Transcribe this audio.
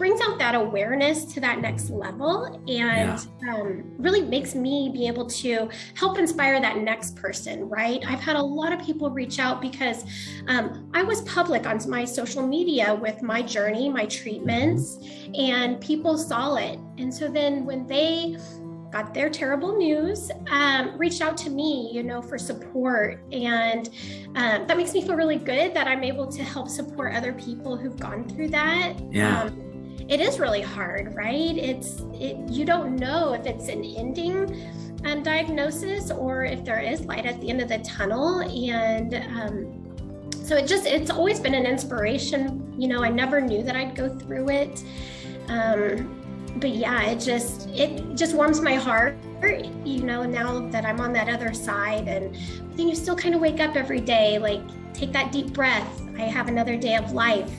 brings out that awareness to that next level and yeah. um, really makes me be able to help inspire that next person, right? I've had a lot of people reach out because um, I was public on my social media with my journey, my treatments, and people saw it. And so then when they got their terrible news, um, reached out to me, you know, for support. And um, that makes me feel really good that I'm able to help support other people who've gone through that. Yeah. Um, it is really hard, right? It's, it, you don't know if it's an ending um, diagnosis or if there is light at the end of the tunnel. And um, so it just, it's always been an inspiration. You know, I never knew that I'd go through it. Um, but yeah, it just it just warms my heart, you know, now that I'm on that other side and then you still kind of wake up every day, like take that deep breath. I have another day of life